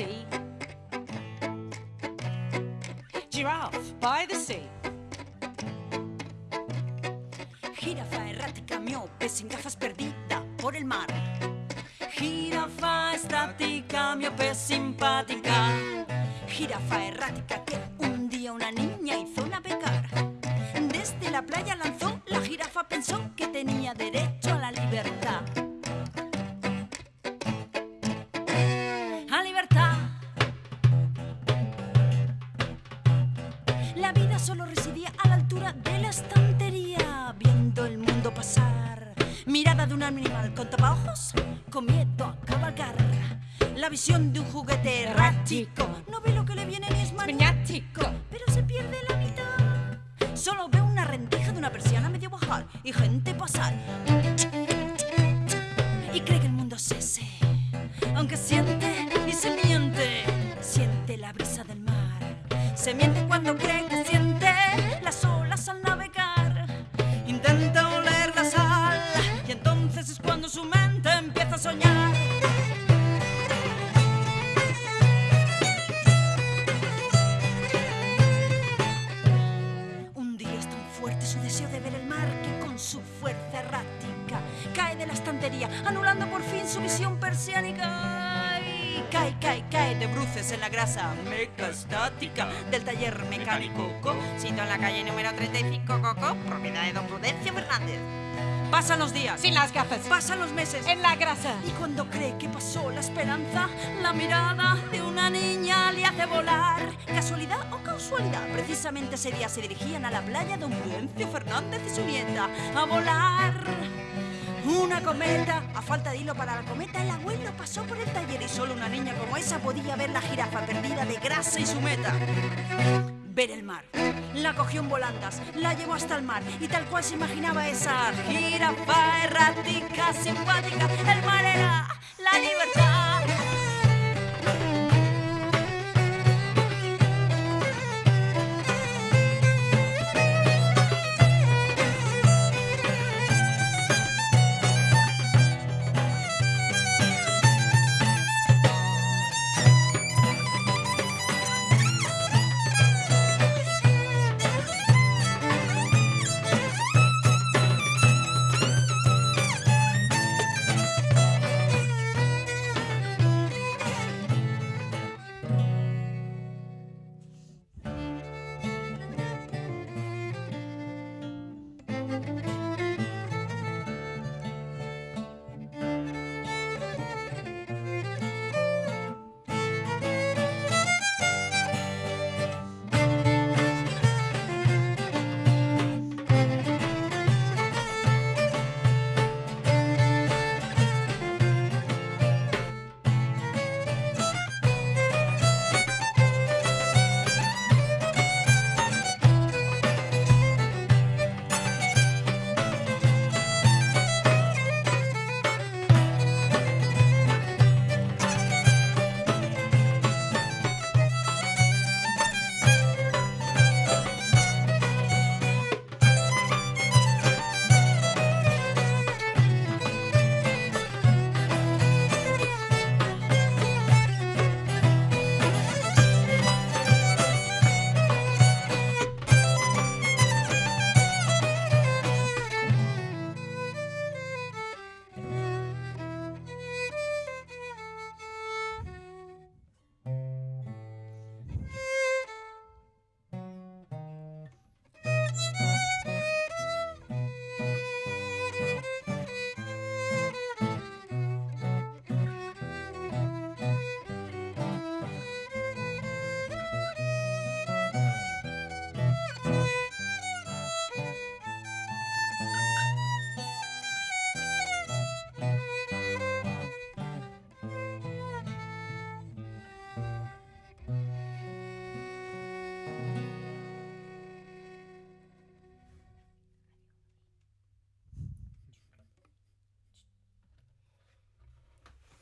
sea. Giraffe by the sea. Jirafa errática, miope, sin gafas perdida por el mar. Jirafa estática, miope simpática. Jirafa errática que La vida solo residía a la altura de la estantería, viendo el mundo pasar. Mirada de un animal con tapaojos, con miedo a cabalgar. La visión de un juguete errático. No ve lo que le viene ni es maniático, Se miente cuando cree que siente las olas al navegar. Intenta oler la sal y entonces es cuando su mente empieza a soñar. Un día es tan fuerte su deseo de ver el mar que con su fuerza errática cae de la estantería, anulando por fin su visión persiánica. De bruces en la grasa mecastática del taller mecánico. Sitio en la calle número 35, Coco, propiedad de don Prudencio Fernández. Pasan los días, Sin las gafas. pasan los meses. En la grasa. Y cuando cree que pasó la esperanza, la mirada de una niña le hace volar. ¿Casualidad o casualidad? Precisamente ese día se dirigían a la playa don Prudencio Fernández y su nieta a volar. Una cometa, a falta de hilo para la cometa, el abuelo pasó por el taller y solo una niña como esa podía ver la jirafa perdida de grasa y su meta. Ver el mar. La cogió en volandas, la llevó hasta el mar y tal cual se imaginaba esa jirafa errática, simpática, el mar era la libertad.